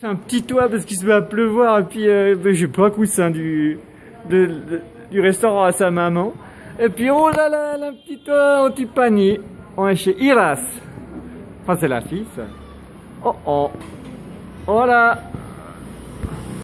C'est un petit toit parce qu'il se met à pleuvoir et puis euh, ben, j'ai pas un coussin du, du restaurant à sa maman. Et puis oh là là, un petit toit un petit panier. On est chez Iras. Enfin c'est la fille ça. Oh oh. Voilà.